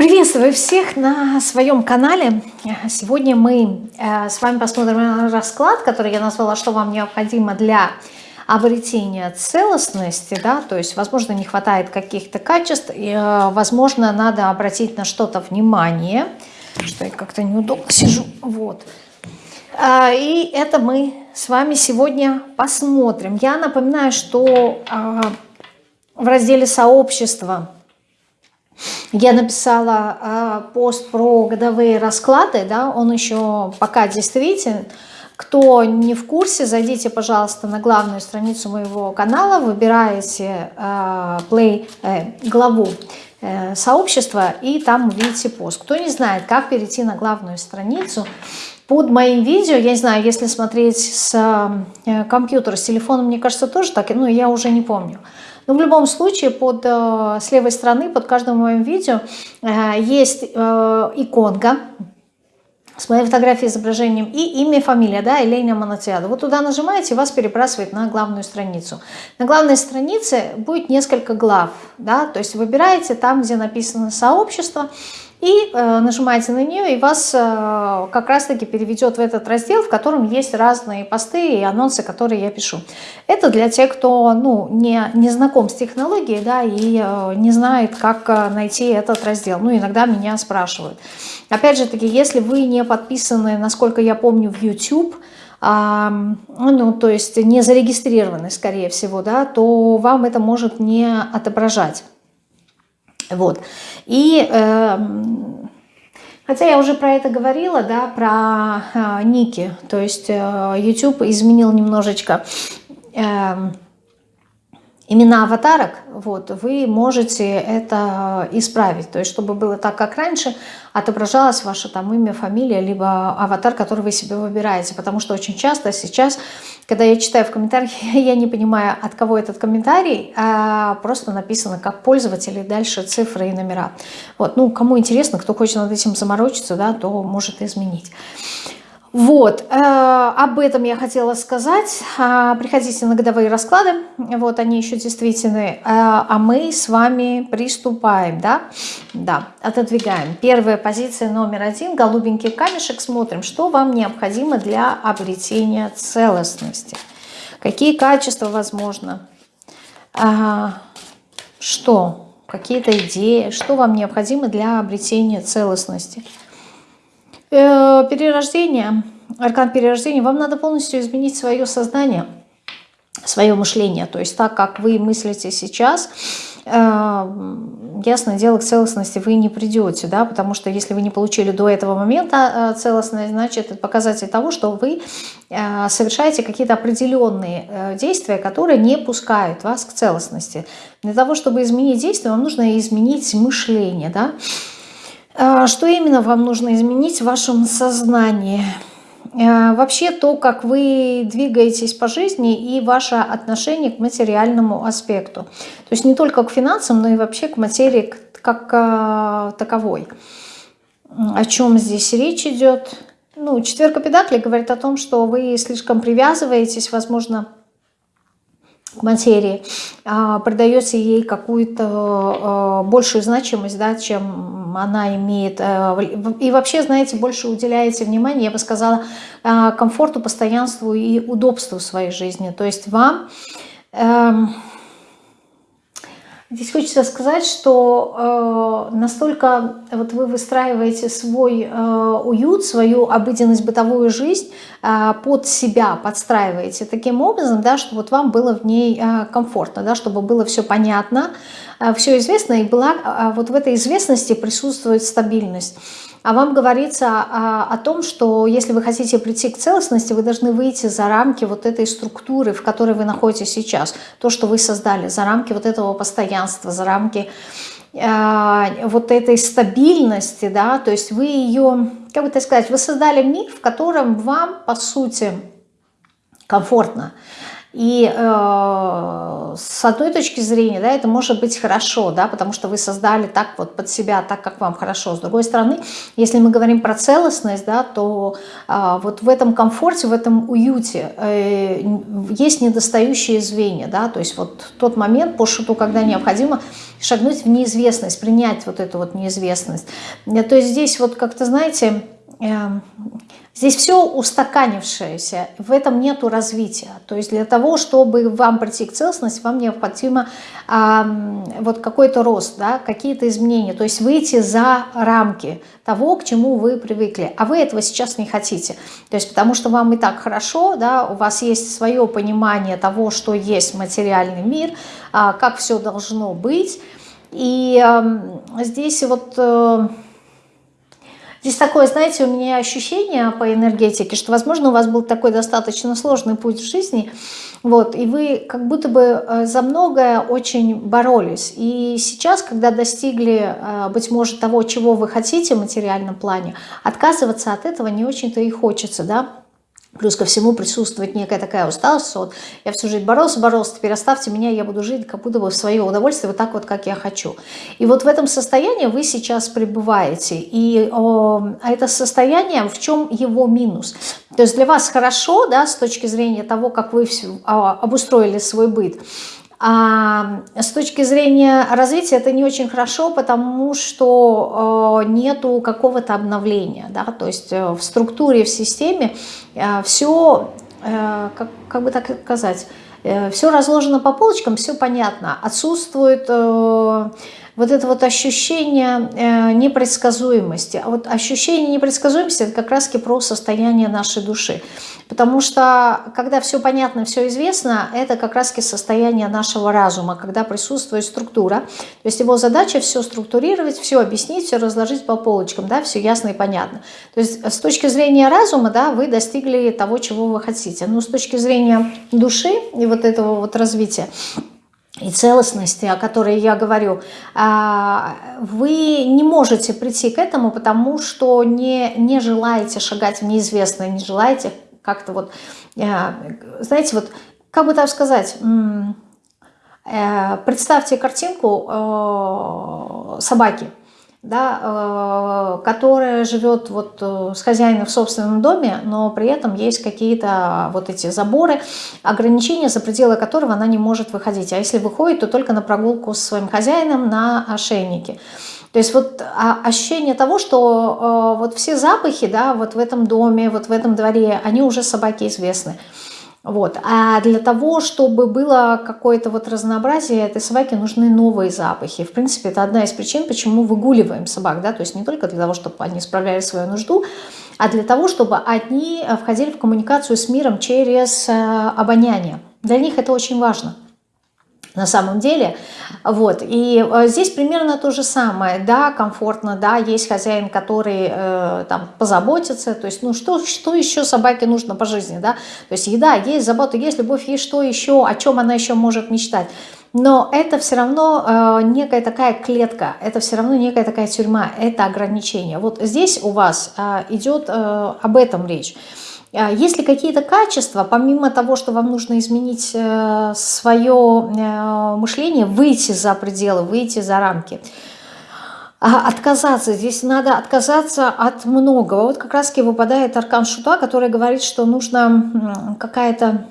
Приветствую всех на своем канале. Сегодня мы э, с вами посмотрим расклад, который я назвала «Что вам необходимо для обретения целостности». Да? То есть, возможно, не хватает каких-то качеств, и, э, возможно, надо обратить на что-то внимание, что я как-то неудобно сижу. Вот. Э, и это мы с вами сегодня посмотрим. Я напоминаю, что в разделе «Сообщество» Я написала э, пост про годовые расклады, да, он еще пока действителен. Кто не в курсе, зайдите, пожалуйста, на главную страницу моего канала, выбираете э, play, э, главу э, сообщества и там увидите пост. Кто не знает, как перейти на главную страницу, под моим видео, я не знаю, если смотреть с э, компьютера, с телефона, мне кажется, тоже так, ну, я уже не помню. Но в любом случае, под, э, с левой стороны, под каждым моим видео э, есть э, иконка с моей фотографией, изображением и имя, фамилия, да, Елена Монотиада. Вот туда нажимаете, вас перебрасывает на главную страницу. На главной странице будет несколько глав, да, то есть выбираете там, где написано «Сообщество», и э, нажимаете на нее, и вас э, как раз-таки переведет в этот раздел, в котором есть разные посты и анонсы, которые я пишу. Это для тех, кто ну, не, не знаком с технологией да, и э, не знает, как найти этот раздел. Ну, иногда меня спрашивают. Опять же таки, если вы не подписаны, насколько я помню, в YouTube, а, ну, то есть не зарегистрированы, скорее всего, да, то вам это может не отображать. Вот. И э, хотя я уже про это говорила, да, про э, ники, то есть э, YouTube изменил немножечко э, имена аватарок, вот, вы можете это исправить. То есть, чтобы было так, как раньше, отображалось ваше там имя, фамилия, либо аватар, который вы себе выбираете. Потому что очень часто сейчас, когда я читаю в комментариях, я не понимаю, от кого этот комментарий, а просто написано как пользователь и дальше цифры и номера. Вот, ну, кому интересно, кто хочет над этим заморочиться, да, то может изменить. Вот, э, об этом я хотела сказать. Э, приходите на годовые расклады, вот они еще действительны. Э, а мы с вами приступаем, да? Да, отодвигаем. Первая позиция номер один, голубенький камешек. Смотрим, что вам необходимо для обретения целостности. Какие качества возможно? Э, что? Какие-то идеи? Что вам необходимо для обретения целостности? Э, перерождение, аркан перерождения, вам надо полностью изменить свое сознание, свое мышление. То есть так, как вы мыслите сейчас, э, ясное дело, к целостности вы не придете, да, потому что если вы не получили до этого момента э, целостность, значит, это показатель того, что вы совершаете какие-то определенные действия, которые не пускают вас к целостности. Для того, чтобы изменить действие, вам нужно изменить мышление, да, что именно вам нужно изменить в вашем сознании? А, вообще то, как вы двигаетесь по жизни и ваше отношение к материальному аспекту. То есть не только к финансам, но и вообще к материи как а, таковой. О чем здесь речь идет? Ну, четверка педакли говорит о том, что вы слишком привязываетесь, возможно, материи, придаете ей какую-то большую значимость, да, чем она имеет, э, и вообще, знаете, больше уделяете внимание, я бы сказала, э, комфорту, постоянству и удобству своей жизни. То есть вам... Здесь хочется сказать, что э, настолько вот вы выстраиваете свой э, уют, свою обыденность, бытовую жизнь э, под себя, подстраиваете таким образом, да, чтобы вот вам было в ней э, комфортно, да, чтобы было все понятно, все известно, и была а, вот в этой известности присутствует стабильность. А вам говорится о, о том, что если вы хотите прийти к целостности, вы должны выйти за рамки вот этой структуры, в которой вы находитесь сейчас. То, что вы создали, за рамки вот этого постоянства, за рамки э, вот этой стабильности, да, то есть вы ее, как бы так сказать, вы создали мир, в котором вам, по сути, комфортно. И э, с одной точки зрения, да, это может быть хорошо, да, потому что вы создали так вот под себя, так, как вам хорошо. С другой стороны, если мы говорим про целостность, да, то э, вот в этом комфорте, в этом уюте э, есть недостающие звенья, да, то есть вот тот момент по шуту, когда необходимо шагнуть в неизвестность, принять вот эту вот неизвестность. То есть здесь вот как-то, знаете, здесь все устаканившееся, в этом нету развития. То есть для того, чтобы вам прийти к целостности, вам необходимо э, вот какой-то рост, да, какие-то изменения. То есть выйти за рамки того, к чему вы привыкли. А вы этого сейчас не хотите. То есть потому что вам и так хорошо, да, у вас есть свое понимание того, что есть материальный мир, э, как все должно быть. И э, здесь вот... Э, Здесь такое, знаете, у меня ощущение по энергетике, что, возможно, у вас был такой достаточно сложный путь в жизни, вот, и вы как будто бы э, за многое очень боролись. И сейчас, когда достигли, э, быть может, того, чего вы хотите в материальном плане, отказываться от этого не очень-то и хочется, да, Плюс ко всему присутствует некая такая усталость, вот я всю жизнь боролся, боролся, теперь оставьте меня, я буду жить как будто бы в свое удовольствие, вот так вот, как я хочу. И вот в этом состоянии вы сейчас пребываете. И о, а это состояние, в чем его минус? То есть для вас хорошо, да, с точки зрения того, как вы все, а, обустроили свой быт, а с точки зрения развития это не очень хорошо, потому что э, нету какого-то обновления, да, то есть э, в структуре, в системе э, все, как, как бы так сказать, все разложено по полочкам, все понятно, отсутствует вот это вот ощущение э, непредсказуемости. А вот ощущение непредсказуемости – это как раз про состояние нашей души. Потому что, когда все понятно, все известно, это как раз состояние нашего разума, когда присутствует структура. То есть его задача все структурировать, все объяснить, все разложить по полочкам, да, все ясно и понятно. То есть с точки зрения разума, да, вы достигли того, чего вы хотите. Но с точки зрения души и вот этого вот развития, и целостности, о которой я говорю, а, вы не можете прийти к этому, потому что не, не желаете шагать в неизвестное, не желаете как-то вот, а, знаете, вот, как бы так сказать, э, представьте картинку э, собаки – да, э, которая живет вот э, с хозяином в собственном доме, но при этом есть какие-то вот эти заборы, ограничения, за пределы которого она не может выходить. А если выходит, то только на прогулку с своим хозяином на ошейнике. То есть вот а, ощущение того, что э, вот все запахи, да, вот в этом доме, вот в этом дворе, они уже собаке известны. Вот. А для того, чтобы было какое-то вот разнообразие, этой собаке нужны новые запахи. В принципе, это одна из причин, почему выгуливаем собак. Да? То есть не только для того, чтобы они справляли свою нужду, а для того, чтобы они входили в коммуникацию с миром через э, обоняние. Для них это очень важно на самом деле. Вот. И э, здесь примерно то же самое. Да, комфортно, да, есть хозяин, который э, там позаботится. То есть, ну что, что еще собаке нужно по жизни, да? То есть еда, есть забота, есть любовь, есть что еще, о чем она еще может мечтать. Но это все равно э, некая такая клетка, это все равно некая такая тюрьма, это ограничение. Вот здесь у вас э, идет э, об этом речь. А есть ли какие-то качества, помимо того, что вам нужно изменить э, свое э, мышление, выйти за пределы, выйти за рамки? А отказаться, здесь надо отказаться от многого. Вот как раз-таки выпадает аркан Шута, который говорит, что нужно какая-то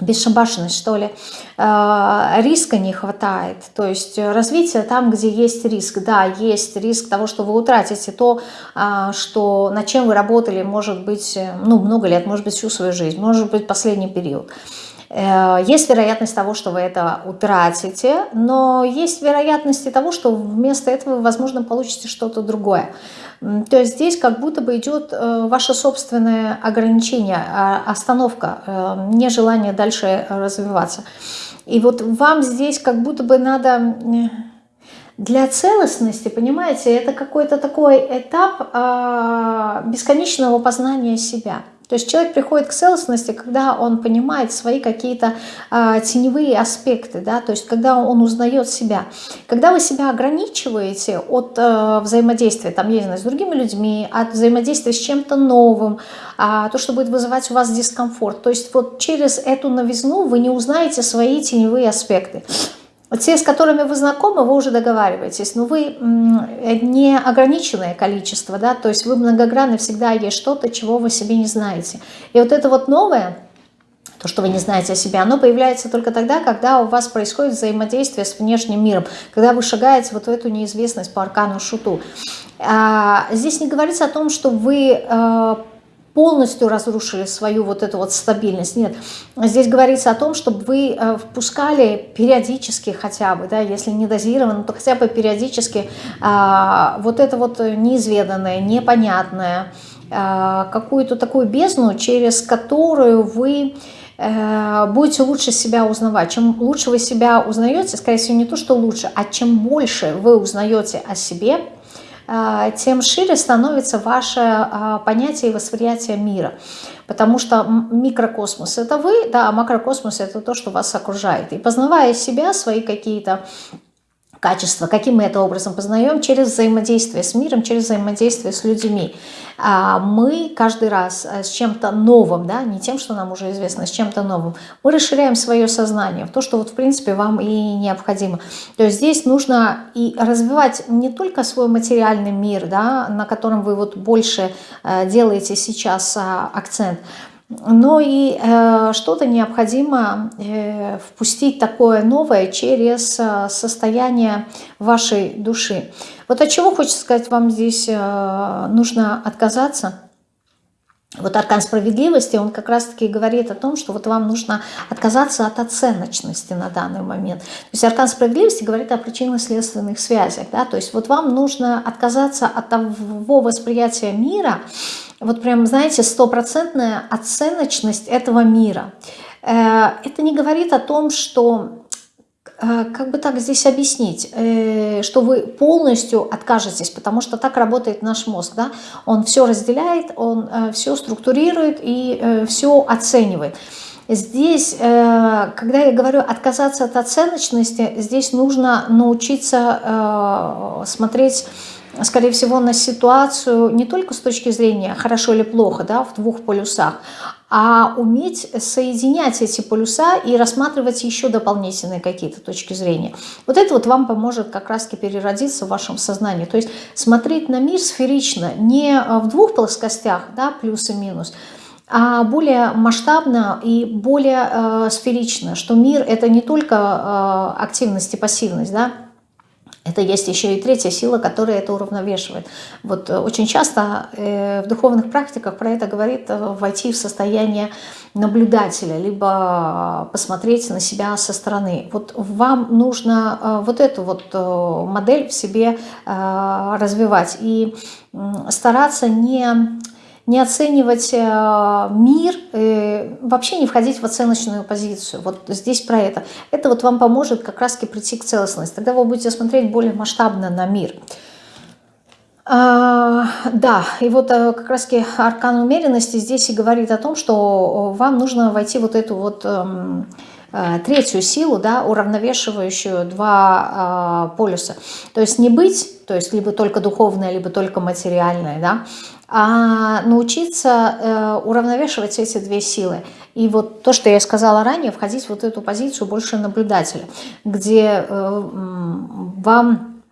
бесшабашенность, что ли, э, риска не хватает, то есть развитие там, где есть риск, да, есть риск того, что вы утратите то, э, что, над чем вы работали, может быть, э, ну, много лет, может быть, всю свою жизнь, может быть, последний период. Есть вероятность того, что вы это утратите, но есть вероятность того, что вместо этого вы, возможно, получите что-то другое. То есть здесь как будто бы идет э, ваше собственное ограничение, а, остановка, э, нежелание дальше развиваться. И вот вам здесь как будто бы надо для целостности, понимаете, это какой-то такой этап а, бесконечного познания себя. То есть человек приходит к целостности, когда он понимает свои какие-то э, теневые аспекты, да, то есть когда он узнает себя. Когда вы себя ограничиваете от э, взаимодействия, там, я не знаю, с другими людьми, от взаимодействия с чем-то новым, э, то, что будет вызывать у вас дискомфорт, то есть вот через эту новизну вы не узнаете свои теневые аспекты. Те, с которыми вы знакомы, вы уже договариваетесь, но вы не ограниченное количество, да, то есть вы многогранны, всегда есть что-то, чего вы себе не знаете. И вот это вот новое, то, что вы не знаете о себе, оно появляется только тогда, когда у вас происходит взаимодействие с внешним миром, когда вы шагаете вот в эту неизвестность по аркану шуту. А, здесь не говорится о том, что вы а, полностью разрушили свою вот эту вот стабильность. Нет, здесь говорится о том, чтобы вы э, впускали периодически хотя бы, да, если не дозированно, то хотя бы периодически а, вот это вот неизведанное, непонятное, а, какую-то такую бездну, через которую вы э, будете лучше себя узнавать. Чем лучше вы себя узнаете, скорее всего, не то, что лучше, а чем больше вы узнаете о себе, тем шире становится ваше а, понятие и восприятие мира. Потому что микрокосмос – это вы, да, а макрокосмос – это то, что вас окружает. И познавая себя, свои какие-то качества. Каким мы это образом познаем? Через взаимодействие с миром, через взаимодействие с людьми. А мы каждый раз э, с чем-то новым, да, не тем, что нам уже известно, с чем-то новым, мы расширяем свое сознание в то, что вот в принципе вам и необходимо. То есть здесь нужно и развивать не только свой материальный мир, да, на котором вы вот больше э, делаете сейчас а, акцент, но и э, что-то необходимо э, впустить такое новое через э, состояние вашей души. Вот от чего хочется сказать вам здесь э, нужно отказаться. Вот аркан справедливости, он как раз-таки говорит о том, что вот вам нужно отказаться от оценочности на данный момент. То есть аркан справедливости говорит о причинно-следственных связях. Да? То есть вот вам нужно отказаться от того восприятия мира, вот прям, знаете, стопроцентная оценочность этого мира. Э, это не говорит о том, что э, как бы так здесь объяснить, э, что вы полностью откажетесь, потому что так работает наш мозг, да? Он все разделяет, он все структурирует и все оценивает. Здесь, когда я говорю отказаться от оценочности, здесь нужно научиться смотреть скорее всего, на ситуацию не только с точки зрения хорошо или плохо, да, в двух полюсах, а уметь соединять эти полюса и рассматривать еще дополнительные какие-то точки зрения. Вот это вот вам поможет как раз-таки переродиться в вашем сознании. То есть смотреть на мир сферично, не в двух плоскостях, да, плюс и минус, а более масштабно и более э, сферично, что мир это не только э, активность и пассивность, да, это есть еще и третья сила, которая это уравновешивает. Вот э, очень часто э, в духовных практиках про это говорит э, войти в состояние наблюдателя, либо посмотреть на себя со стороны. Вот вам нужно вот эту вот модель в себе развивать и стараться не не оценивать э, мир, э, вообще не входить в оценочную позицию. Вот здесь про это. Это вот вам поможет как раз прийти к целостности. Тогда вы будете смотреть более масштабно на мир. А, да, и вот э, как раз аркан умеренности здесь и говорит о том, что вам нужно войти вот эту вот эм, третью силу, да, уравновешивающую два полюса. То есть не быть, то есть либо только духовное, либо только материальное, да, а научиться э, уравновешивать эти две силы. И вот то, что я сказала ранее, входить в вот эту позицию больше наблюдателя, где э, вам,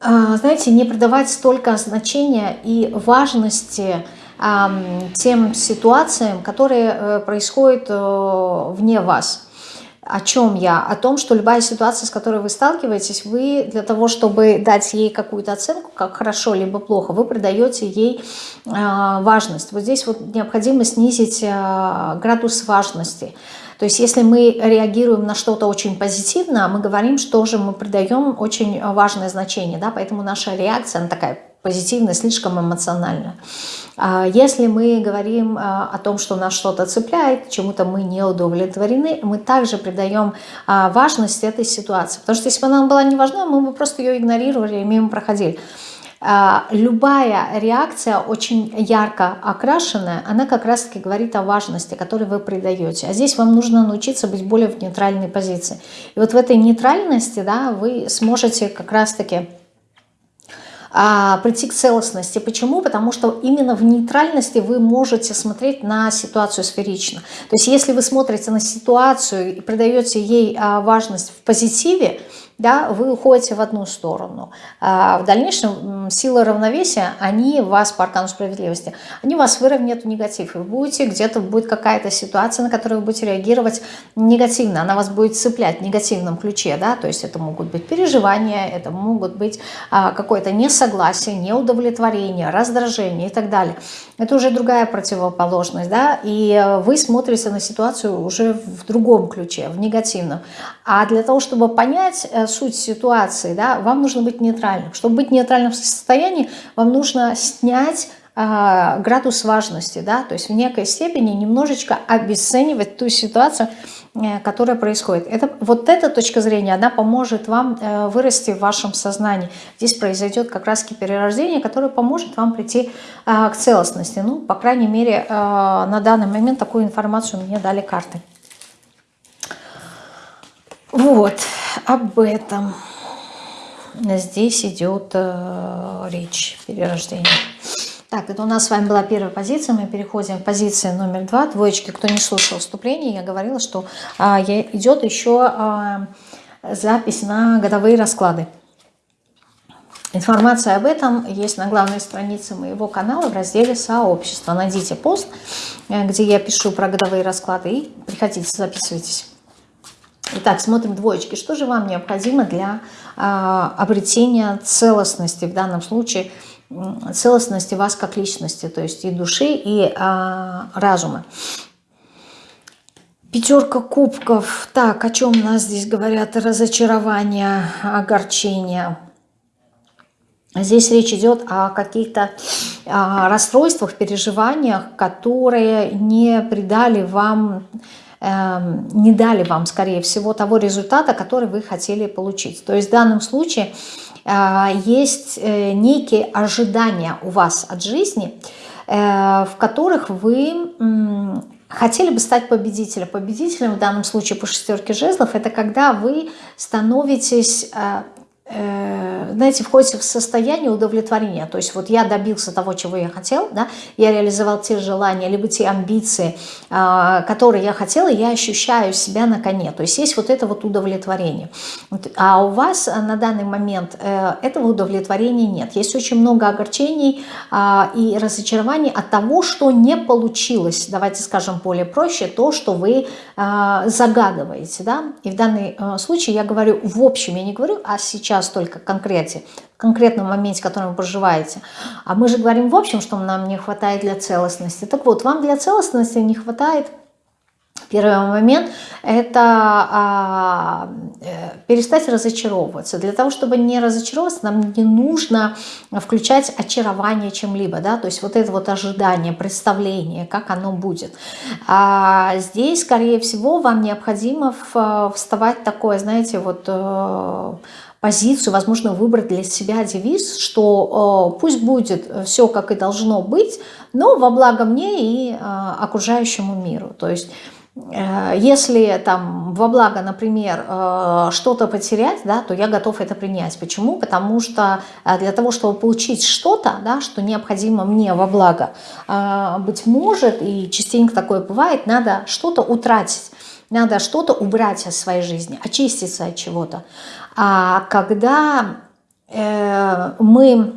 э, знаете, не придавать столько значения и важности тем ситуациям, которые происходят вне вас. О чем я? О том, что любая ситуация, с которой вы сталкиваетесь, вы для того, чтобы дать ей какую-то оценку, как хорошо либо плохо, вы придаете ей э, важность. Вот здесь вот необходимо снизить э, градус важности. То есть если мы реагируем на что-то очень позитивно, мы говорим, что же мы придаем очень важное значение. Да? Поэтому наша реакция, она такая позитивная, слишком эмоциональная. А если мы говорим а, о том, что нас что-то цепляет, чему-то мы не удовлетворены, мы также придаем а, важность этой ситуации. Потому что если бы она была не важна, мы бы просто ее игнорировали и мимо проходили. любая реакция очень ярко окрашенная, она как раз-таки говорит о важности, которой вы придаете. А здесь вам нужно научиться быть более в нейтральной позиции. И вот в этой нейтральности да, вы сможете как раз-таки прийти к целостности. Почему? Потому что именно в нейтральности вы можете смотреть на ситуацию сферично. То есть если вы смотрите на ситуацию и придаете ей а, важность в позитиве, да, вы уходите в одну сторону. А в дальнейшем силы равновесия, они вас по аркану справедливости, они вас выровняют в негатив. Вы будете, где-то будет какая-то ситуация, на которую вы будете реагировать негативно. Она вас будет цеплять в негативном ключе. Да? То есть это могут быть переживания, это могут быть а, какое-то несогласие, неудовлетворение, раздражение и так далее. Это уже другая противоположность. Да? И вы смотрите на ситуацию уже в другом ключе, в негативном. А для того, чтобы понять э, суть ситуации, да, вам нужно быть нейтральным. Чтобы быть в нейтральном состоянии, вам нужно снять э, градус важности, да, то есть в некой степени немножечко обесценивать ту ситуацию, э, которая происходит. Это, вот эта точка зрения, она поможет вам э, вырасти в вашем сознании. Здесь произойдет как раз перерождение, которое поможет вам прийти э, к целостности. Ну, по крайней мере, э, на данный момент такую информацию мне дали карты. Вот об этом здесь идет э, речь перерождения. Так, это у нас с вами была первая позиция, мы переходим к позиции номер два. Двоечки, кто не слушал вступление, я говорила, что а, идет еще а, запись на годовые расклады. Информация об этом есть на главной странице моего канала в разделе «Сообщество». Найдите пост, э, где я пишу про годовые расклады и приходите, записывайтесь. Итак, смотрим двоечки. Что же вам необходимо для а, обретения целостности, в данном случае целостности вас как личности, то есть и души, и а, разума. Пятерка кубков. Так, о чем нас здесь говорят? Разочарование, огорчение. Здесь речь идет о каких-то расстройствах, переживаниях, которые не придали вам не дали вам, скорее всего, того результата, который вы хотели получить. То есть в данном случае э, есть э, некие ожидания у вас от жизни, э, в которых вы хотели бы стать победителем. Победителем в данном случае по шестерке жезлов это когда вы становитесь знаете, входите в состояние удовлетворения. То есть вот я добился того, чего я хотел, да, я реализовал те желания, либо те амбиции, а, которые я хотела, я ощущаю себя на коне. То есть есть вот это вот удовлетворение. А у вас на данный момент э, этого удовлетворения нет. Есть очень много огорчений а, и разочарований от того, что не получилось, давайте скажем более проще, то, что вы а, загадываете. Да? И в данном э, случае я говорю в общем, я не говорю, а сейчас сейчас только конкрете, в конкретном моменте, в котором вы проживаете. А мы же говорим в общем, что нам не хватает для целостности. Так вот, вам для целостности не хватает Первый момент – это а, э, перестать разочаровываться. Для того, чтобы не разочаровываться, нам не нужно включать очарование чем-либо. Да? То есть вот это вот ожидание, представление, как оно будет. А здесь, скорее всего, вам необходимо вставать такое, знаете, вот э, позицию, возможно, выбрать для себя девиз, что э, пусть будет все, как и должно быть, но во благо мне и э, окружающему миру. То есть э, если там во благо, например, э, что-то потерять, да, то я готов это принять. Почему? Потому что э, для того, чтобы получить что-то, да, что необходимо мне во благо, э, быть может, и частенько такое бывает, надо что-то утратить. Надо что-то убрать из своей жизни, очиститься от чего-то. А когда э, мы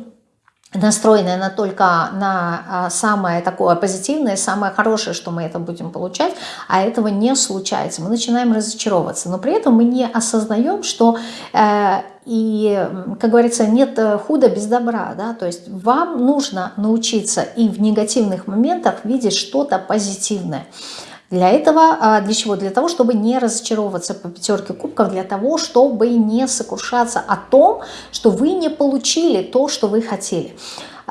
настроены на только на а, самое такое позитивное, самое хорошее, что мы это будем получать, а этого не случается. Мы начинаем разочаровываться, но при этом мы не осознаем, что э, и, как говорится, нет худа без добра, да, то есть вам нужно научиться и в негативных моментах видеть что-то позитивное. Для этого, а, для чего? Для того, чтобы не разочаровываться по пятерке кубков, для того, чтобы не сокрушаться о том, что вы не получили то, что вы хотели.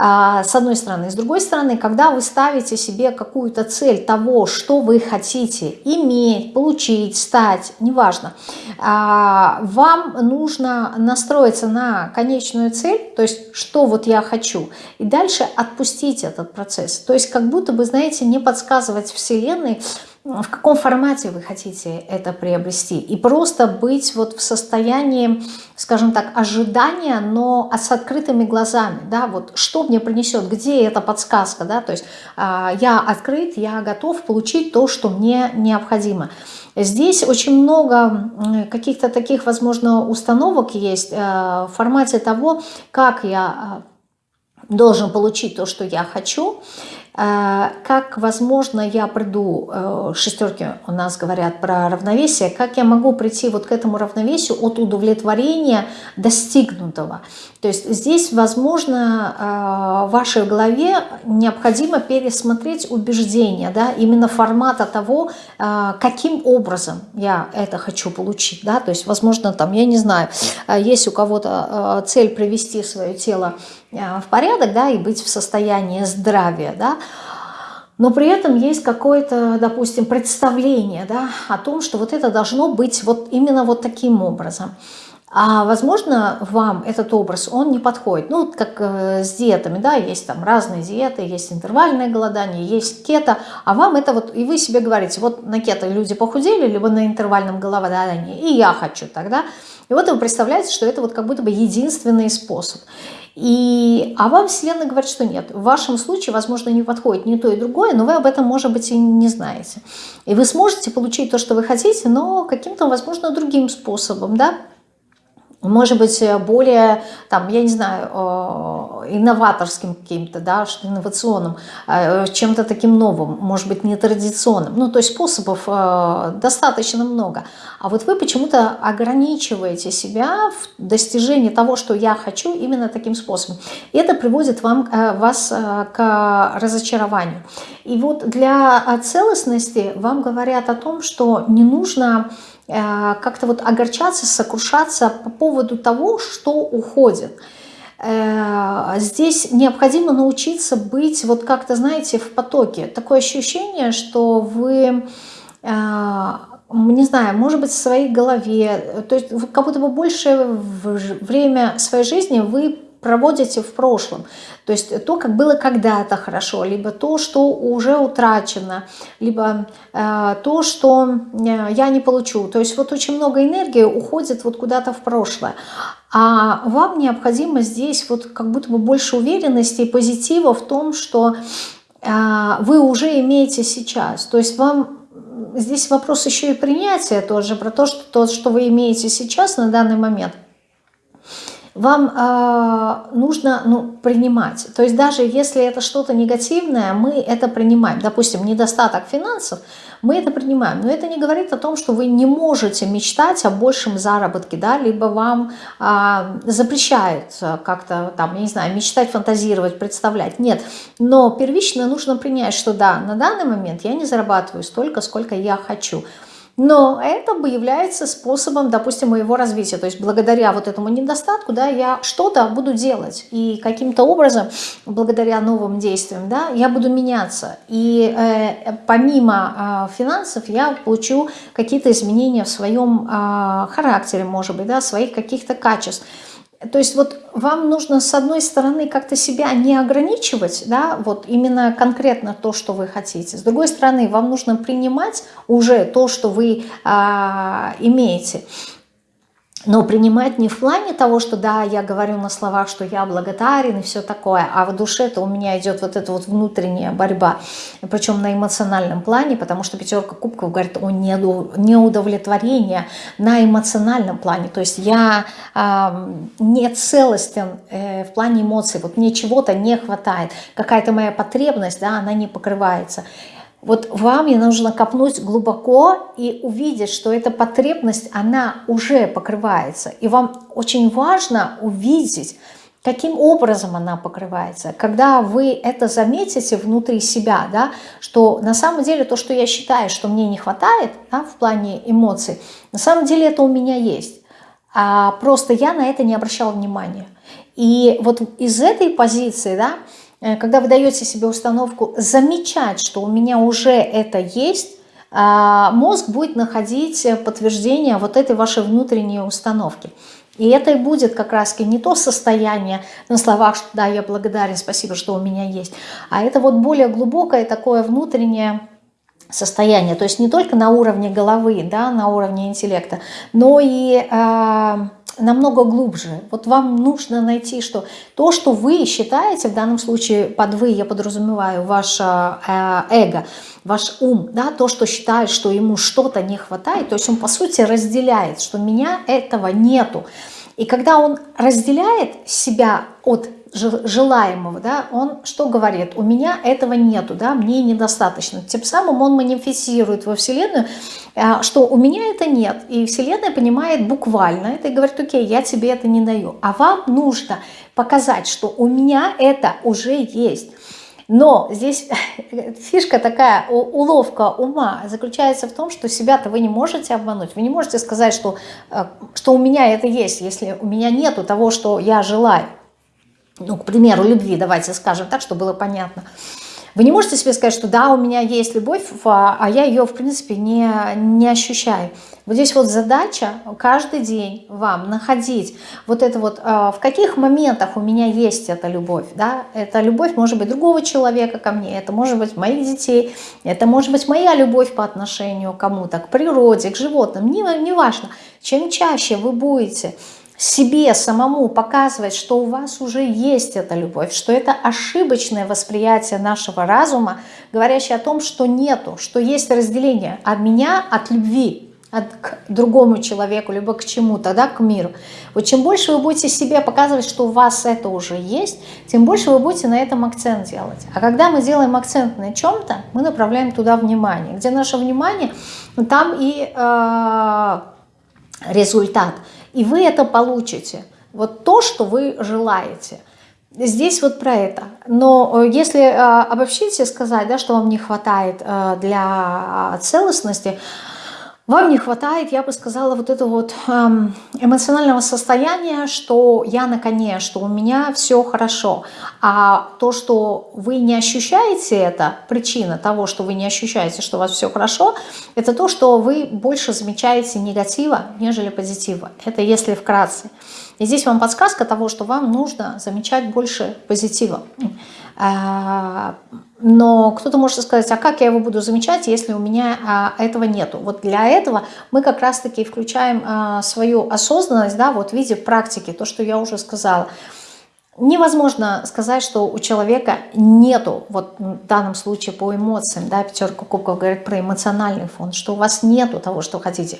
А, с одной стороны. С другой стороны, когда вы ставите себе какую-то цель того, что вы хотите иметь, получить, стать, неважно, а, вам нужно настроиться на конечную цель, то есть что вот я хочу, и дальше отпустить этот процесс. То есть как будто бы, знаете, не подсказывать Вселенной, в каком формате вы хотите это приобрести. И просто быть вот в состоянии, скажем так, ожидания, но с открытыми глазами, да, вот что мне принесет, где эта подсказка, да, то есть э, я открыт, я готов получить то, что мне необходимо. Здесь очень много каких-то таких, возможно, установок есть э, в формате того, как я э, должен получить то, что я хочу, как, возможно, я приду, э, шестерки у нас говорят про равновесие, как я могу прийти вот к этому равновесию от удовлетворения достигнутого. То есть здесь, возможно, э, в вашей голове необходимо пересмотреть убеждения, да, именно формата того, каким образом я это хочу получить. Да? То есть, возможно, там, я не знаю, есть у кого-то цель привести свое тело в порядок, да, и быть в состоянии здравия, да, но при этом есть какое-то, допустим, представление, да, о том, что вот это должно быть вот именно вот таким образом. А возможно, вам этот образ, он не подходит. Ну, как э, с диетами, да, есть там разные диеты, есть интервальное голодание, есть кето, а вам это вот, и вы себе говорите, вот на кето люди похудели, либо на интервальном голодании, и я хочу тогда. И вот вы представляете, что это вот как будто бы единственный способ. И, а вам Вселенная говорит, что нет. В вашем случае, возможно, не подходит ни то и другое, но вы об этом, может быть, и не знаете. И вы сможете получить то, что вы хотите, но каким-то, возможно, другим способом, да, может быть, э, более, там, я не знаю, э, инноваторским каким-то, да, инновационным, э, чем-то таким новым, может быть, нетрадиционным. Ну, то есть способов достаточно много. А вот вы почему-то ограничиваете себя в достижении того, что я хочу, именно таким способом. Это приводит вам, вас к разочарованию. И вот для целостности вам говорят о том, что не нужно как-то вот огорчаться, сокрушаться по поводу того, что уходит. Э, здесь необходимо научиться быть вот как-то, знаете, в потоке. Такое ощущение, что вы э, не знаю, может быть, в своей голове, то есть как будто бы больше время своей жизни вы проводите в прошлом. То есть то, как было когда-то хорошо, либо то, что уже утрачено, либо э, то, что э, я не получу. То есть вот очень много энергии уходит вот куда-то в прошлое. А вам необходимо здесь вот как будто бы больше уверенности и позитива в том, что э, вы уже имеете сейчас. То есть вам здесь вопрос еще и принятия тоже, про то, что то, что вы имеете сейчас на данный момент – вам э, нужно ну, принимать. То есть даже если это что-то негативное, мы это принимаем. Допустим, недостаток финансов, мы это принимаем. Но это не говорит о том, что вы не можете мечтать о большем заработке, да, либо вам э, запрещают как-то там, я не знаю, мечтать, фантазировать, представлять. Нет, но первично нужно принять, что да, на данный момент я не зарабатываю столько, сколько я хочу. Но это бы является способом, допустим, моего развития. То есть благодаря вот этому недостатку, да, я что-то буду делать. И каким-то образом, благодаря новым действиям, да, я буду меняться. И э, помимо э, финансов я получу какие-то изменения в своем э, характере, может быть, да, своих каких-то качеств. То есть вот вам нужно с одной стороны как-то себя не ограничивать, да, вот именно конкретно то, что вы хотите. С другой стороны, вам нужно принимать уже то, что вы а, имеете. Но принимать не в плане того, что да, я говорю на словах, что я благодарен и все такое, а в душе-то у меня идет вот эта вот внутренняя борьба, причем на эмоциональном плане, потому что пятерка кубков говорит о неудовлетворении на эмоциональном плане. То есть я э, не целостен э, в плане эмоций, вот мне чего-то не хватает, какая-то моя потребность, да, она не покрывается. Вот вам не нужно копнуть глубоко и увидеть, что эта потребность, она уже покрывается. И вам очень важно увидеть, каким образом она покрывается. Когда вы это заметите внутри себя, да, что на самом деле то, что я считаю, что мне не хватает да, в плане эмоций, на самом деле это у меня есть. А просто я на это не обращала внимания. И вот из этой позиции, да, когда вы даете себе установку замечать, что у меня уже это есть, а, мозг будет находить подтверждение вот этой вашей внутренней установки. И это и будет как раз не то состояние на словах, что да, я благодарен, спасибо, что у меня есть, а это вот более глубокое такое внутреннее состояние. То есть не только на уровне головы, да, на уровне интеллекта, но и э, намного глубже. Вот вам нужно найти, что то, что вы считаете, в данном случае под вы я подразумеваю ваше э, эго, ваш ум, да, то, что считает, что ему что-то не хватает, то есть он по сути разделяет, что меня этого нету. И когда он разделяет себя от желаемого, да, он что говорит? У меня этого нету, да, мне недостаточно. Тем самым он манифестирует во Вселенную, а, что у меня это нет. И Вселенная понимает буквально это и говорит, окей, я тебе это не даю. А вам нужно показать, что у меня это уже есть. Но здесь фишка такая, уловка ума заключается в том, что себя-то вы не можете обмануть. Вы не можете сказать, что, э, что у меня это есть, если у меня нету того, что я желаю. Ну, к примеру, любви, давайте скажем так, чтобы было понятно. Вы не можете себе сказать, что да, у меня есть любовь, а я ее, в принципе, не, не ощущаю. Вот здесь вот задача каждый день вам находить вот это вот, а, в каких моментах у меня есть эта любовь, да, эта любовь может быть другого человека ко мне, это может быть моих детей, это может быть моя любовь по отношению к кому-то, к природе, к животным, не, не. Чем чаще вы будете себе самому показывать, что у вас уже есть эта любовь, что это ошибочное восприятие нашего разума, говорящее о том, что нету, что есть разделение от меня, от любви, к другому человеку, либо к чему-то, да, к миру. Вот чем больше вы будете себе показывать, что у вас это уже есть, тем больше вы будете на этом акцент делать. А когда мы делаем акцент на чем-то, мы направляем туда внимание. Где наше внимание, там и э, результат – и вы это получите. Вот то, что вы желаете. Здесь вот про это. Но э, если э, обобщить и сказать, да, что вам не хватает э, для целостности, вам не хватает, я бы сказала, вот этого вот эм, эмоционального состояния, что я на коне, что у меня все хорошо. А то, что вы не ощущаете это, причина того, что вы не ощущаете, что у вас все хорошо, это то, что вы больше замечаете негатива, нежели позитива. Это если вкратце. И здесь вам подсказка того, что вам нужно замечать больше позитива. А, но кто-то может сказать, а как я его буду замечать, если у меня а, этого нету? Вот для этого мы как раз-таки включаем а, свою осознанность, да, вот в виде практики, то, что я уже сказала. Невозможно сказать, что у человека нету, вот в данном случае по эмоциям, да, пятерка кубков говорит про эмоциональный фон, что у вас нету того, что хотите.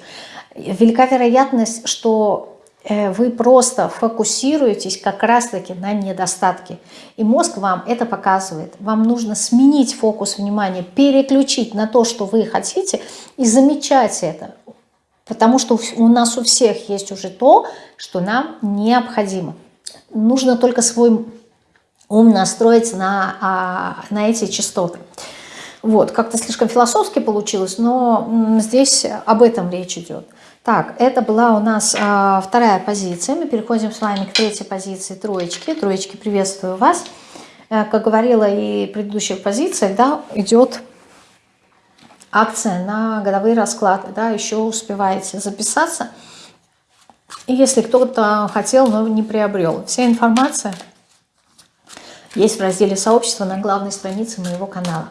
Велика вероятность, что вы просто фокусируетесь как раз-таки на недостатке. И мозг вам это показывает. Вам нужно сменить фокус внимания, переключить на то, что вы хотите, и замечать это. Потому что у нас у всех есть уже то, что нам необходимо. Нужно только свой ум настроить на, а, на эти частоты. Вот, как-то слишком философски получилось, но здесь об этом речь идет. Так, это была у нас а, вторая позиция. Мы переходим с вами к третьей позиции троечки. Троечки, приветствую вас. Э, как говорила и в предыдущих позициях, да, идет акция на годовые расклады. Да, еще успеваете записаться. И если кто-то хотел, но не приобрел. Вся информация есть в разделе сообщества на главной странице моего канала.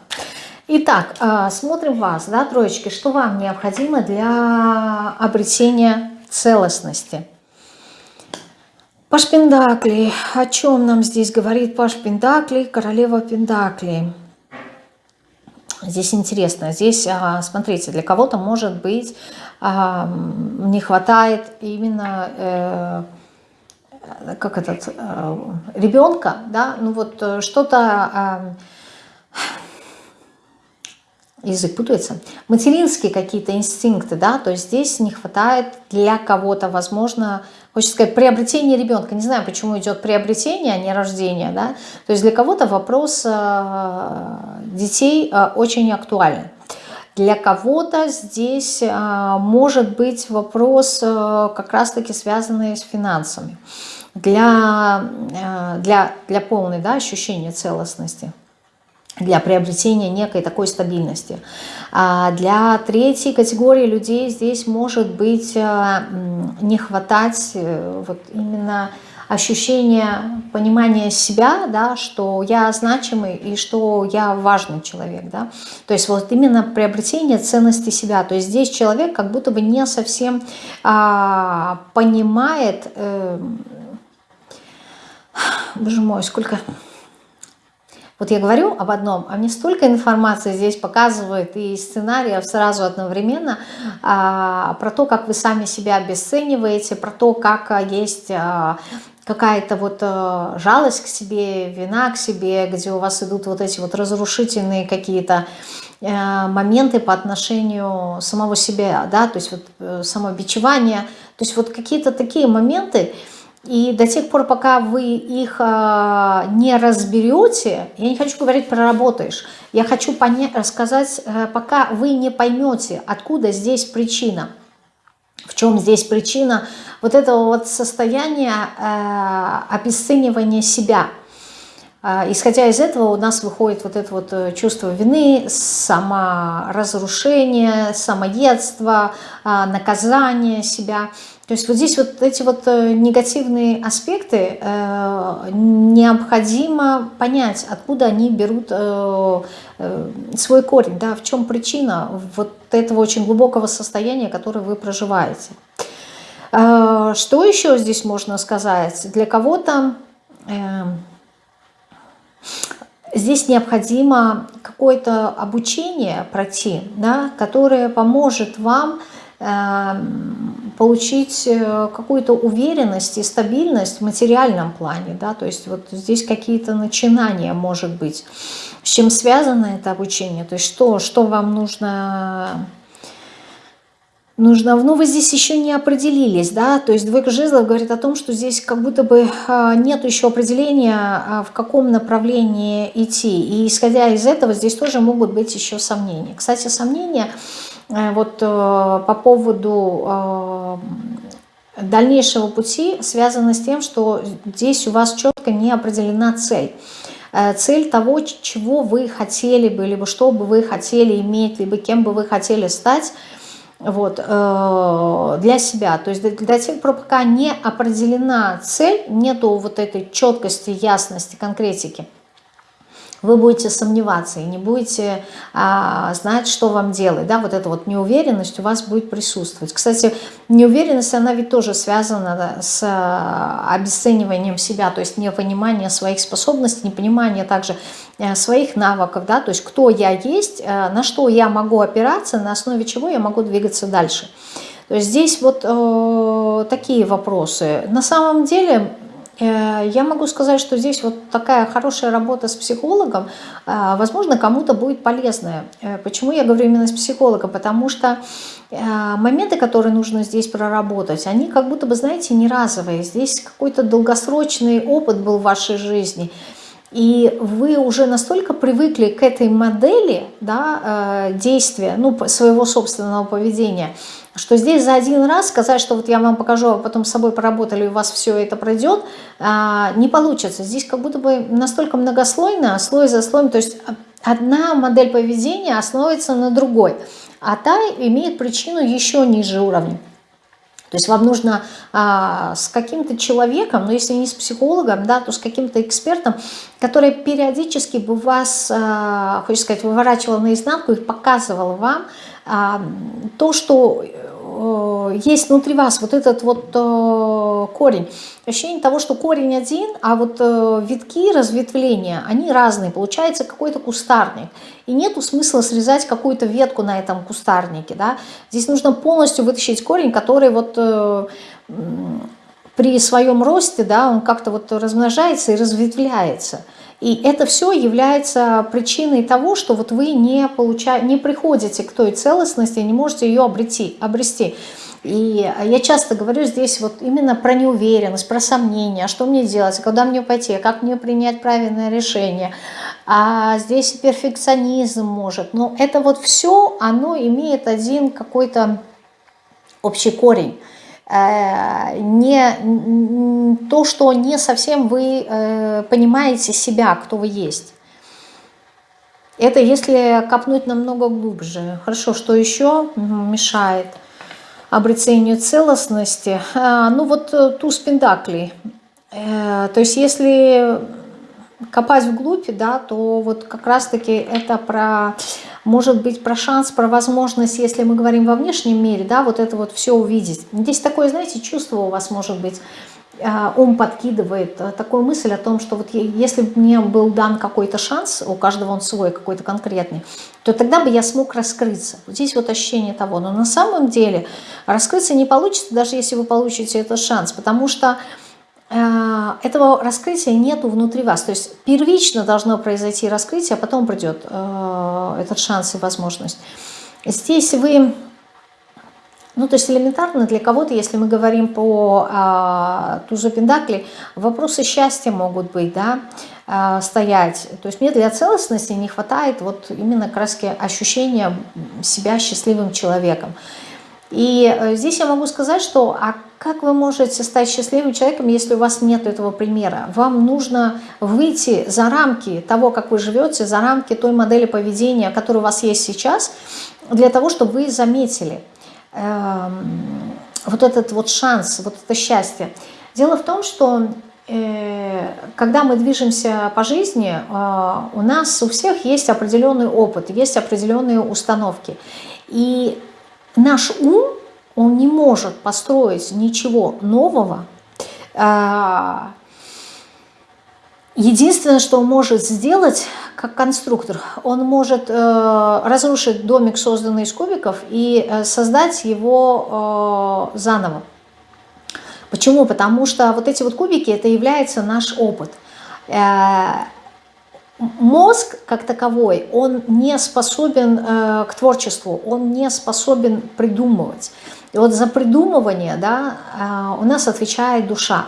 Итак, а, смотрим вас, да, троечки, что вам необходимо для обретения целостности. Паш Пендакли, о чем нам здесь говорит Паш Пендакли, королева Пендакли? Здесь интересно, здесь, а, смотрите, для кого-то может быть а, не хватает именно э, как этот э, ребенка, да, ну вот э, что-то язык путается, материнские какие-то инстинкты, да, то есть здесь не хватает для кого-то, возможно, хочется сказать, приобретение ребенка, не знаю, почему идет приобретение, а не рождение, да, то есть для кого-то вопрос э, детей э, очень актуален. Для кого-то здесь э, может быть вопрос как раз-таки связанный с финансами. для, для, для полной да, ощущения целостности для приобретения некой такой стабильности. А для третьей категории людей здесь может быть э, не хватать э, вот именно ощущение понимания себя, да, что я значимый и что я важный человек. Да. То есть вот именно приобретение ценности себя. То есть здесь человек как будто бы не совсем а, понимает... Э, боже мой, сколько вот я говорю об одном, а мне столько информации здесь показывает и сценариев сразу одновременно а, про то, как вы сами себя обесцениваете, про то, как а, есть а, какая-то вот а, жалость к себе, вина к себе, где у вас идут вот эти вот разрушительные какие-то а, моменты по отношению самого себя, да, то есть вот э, самобичевание, то есть вот какие-то такие моменты, и до тех пор, пока вы их э, не разберете, я не хочу говорить проработаешь, я хочу рассказать, э, пока вы не поймете, откуда здесь причина, в чем здесь причина вот этого вот состояния э, обесценивания себя. Э, исходя из этого у нас выходит вот это вот чувство вины, саморазрушение, самоедство, э, наказание себя – то есть вот здесь вот эти вот э, негативные аспекты э, необходимо понять, откуда они берут э, свой корень, да, в чем причина вот этого очень глубокого состояния, которое вы проживаете. Что еще здесь можно сказать? Для кого-то здесь необходимо какое-то обучение пройти, да, которое поможет вам Эм, получить э, какую-то уверенность и стабильность в материальном плане, да, то есть вот здесь какие-то начинания, может быть, с чем связано это обучение, то есть что, что вам нужно нужно, ну вы здесь еще не определились, да, то есть двойка жезлов говорит о том, что здесь как будто бы а, нет еще определения, а, в каком направлении идти, и исходя из этого здесь тоже могут быть еще сомнения. Кстати, сомнения вот э, по поводу э, дальнейшего пути связано с тем, что здесь у вас четко не определена цель. Цель того, чего вы хотели бы, либо что бы вы хотели иметь, либо кем бы вы хотели стать вот, для себя. То есть до тех пор, пока не определена цель, нету вот этой четкости, ясности, конкретики – вы будете сомневаться и не будете а, знать, что вам делать. Да, вот эта вот неуверенность у вас будет присутствовать. Кстати, неуверенность, она ведь тоже связана с а, обесцениванием себя, то есть непонимание своих способностей, непонимание также а, своих навыков, да, то есть кто я есть, а, на что я могу опираться, на основе чего я могу двигаться дальше. То есть здесь вот э, такие вопросы. На самом деле Э, я могу сказать, что здесь вот такая хорошая работа с психологом, э, возможно, кому-то будет полезная. Э, почему я говорю именно с психологом? Потому что моменты, которые нужно здесь проработать, они как будто бы, знаете, не разовые. Здесь какой-то долгосрочный опыт был в вашей жизни. И вы уже настолько привыкли к этой модели да, действия, ну, своего собственного поведения – что здесь за один раз сказать, что вот я вам покажу, а потом с собой поработали, у вас все это пройдет, а, не получится. Здесь как будто бы настолько многослойно, слой за слоем, то есть одна модель поведения основывается на другой, а та имеет причину еще ниже уровня. То есть вам нужно а, с каким-то человеком, но если не с психологом, да, то с каким-то экспертом, который периодически бы вас, а, хочется сказать, выворачивал наизнанку и показывал вам то, что Э, есть внутри вас вот этот вот э, корень. Ощущение того, что корень один, а вот э, витки, разветвления, они разные. Получается какой-то кустарник. И нету смысла срезать какую-то ветку на этом кустарнике. Да? Здесь нужно полностью вытащить корень, который вот при своем росте, да, он как-то вот размножается и разветвляется. И это все является причиной того, что вот вы не, получаете, не приходите к той целостности, не можете ее обрети, обрести. И я часто говорю здесь вот именно про неуверенность, про сомнения, что мне делать, куда мне пойти, как мне принять правильное решение. А здесь перфекционизм может. Но это вот все, оно имеет один какой-то общий корень. Э, не, то, что не совсем вы э, понимаете себя, кто вы есть. Это если копнуть намного глубже. Хорошо, что еще мешает обретению целостности? А, ну вот э, туз пентаклей. Э, то есть если копать вглубь, да, то вот как раз-таки это про, может быть, про шанс, про возможность, если мы говорим во внешнем мире, да, вот это вот все увидеть. Здесь такое, знаете, чувство у вас может быть, а, ум подкидывает э, такую мысль о том, что вот если бы мне был дан какой-то шанс, у каждого он свой, какой-то конкретный, то тогда бы я смог раскрыться. Вот здесь вот ощущение того. Но на самом деле раскрыться не получится, даже если вы получите этот шанс, потому что этого раскрытия нету внутри вас. То есть первично должно произойти раскрытие, а потом придет э, этот шанс и возможность. Здесь вы ну, то есть элементарно для кого-то, если мы говорим по а, тузу Пендакли, вопросы счастья могут быть, да, а, стоять. То есть мне для целостности не хватает вот именно краски ощущения себя счастливым человеком. И э, здесь я могу сказать, что а как вы можете стать счастливым человеком, если у вас нет этого примера? Вам нужно выйти за рамки того, как вы живете, за рамки той модели поведения, которая у вас есть сейчас, для того, чтобы вы заметили – Эм, вот этот вот шанс, вот это счастье. Дело в том, что э, когда мы движемся по жизни, э, у нас у всех есть определенный опыт, есть определенные установки. И наш ум, он не может построить ничего нового, э, Единственное, что он может сделать, как конструктор, он может э, разрушить домик, созданный из кубиков, и э, создать его э, заново. Почему? Потому что вот эти вот кубики, это является наш опыт. Мозг, как таковой, он не способен к творчеству, он не способен придумывать. И вот за придумывание да, а, у нас отвечает душа.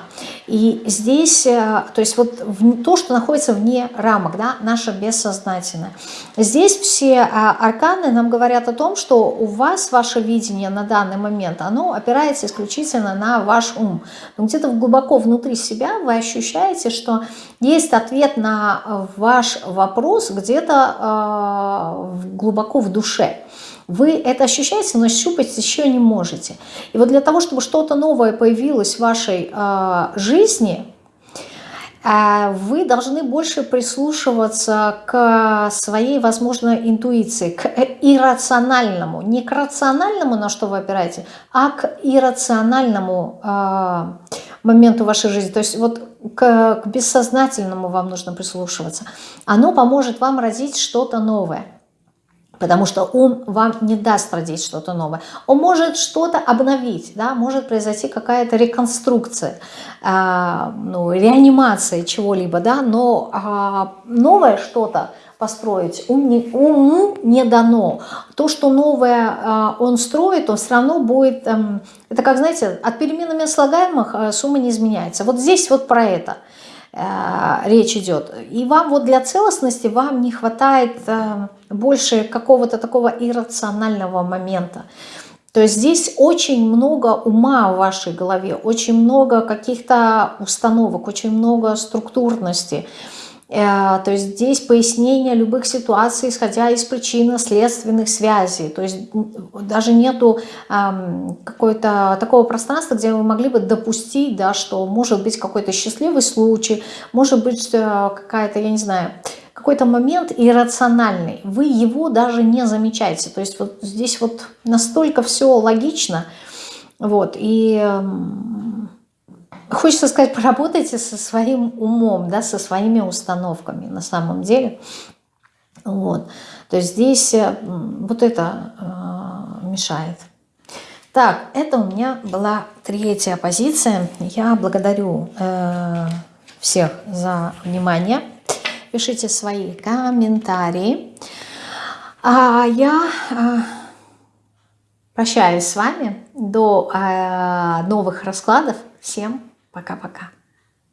И здесь, э, то есть вот то, что находится вне рамок, да, наше бессознательное. Здесь все а, арканы нам говорят о том, что у вас ваше видение на данный момент, оно опирается исключительно на ваш ум. Где-то глубоко внутри себя вы ощущаете, что есть ответ на ваш вопрос где-то э, глубоко в душе. Вы это ощущаете, но щупать еще не можете. И вот для того, чтобы что-то новое появилось в вашей э, жизни, э, вы должны больше прислушиваться к своей, возможно, интуиции, к иррациональному. Не к рациональному, на что вы опираете, а к иррациональному э, моменту вашей жизни. То есть вот к, к бессознательному вам нужно прислушиваться. Оно поможет вам родить что-то новое потому что ум вам не даст родить что-то новое. Он может что-то обновить, да, может произойти какая-то реконструкция, э, ну, реанимация чего-либо, да, но э, новое что-то построить ум не, уму не дано. То, что новое э, он строит, он все равно будет, э, это как, знаете, от переменами слагаемых э, сумма не изменяется. Вот здесь вот про это – речь идет. И вам вот для целостности вам не хватает э, больше какого-то такого иррационального момента. То есть здесь очень много ума в вашей голове, очень много каких-то установок, очень много структурности. Э, то есть здесь пояснение любых ситуаций, исходя из причинно-следственных связей. То есть даже нету какого-то такого пространства, где вы могли бы допустить, да, что может быть какой-то счастливый случай, может быть э, какая-то, я не знаю, какой-то момент иррациональный. Вы его даже не замечаете. То есть вот здесь вот настолько все логично. Вот, и Хочется сказать, поработайте со своим умом, да, со своими установками на самом деле. Вот. То есть здесь э, вот это э, мешает. Так, это у меня была третья позиция. Я благодарю э, всех за внимание. Пишите свои комментарии. А я э, прощаюсь с вами до э, новых раскладов. Всем Пока-пока.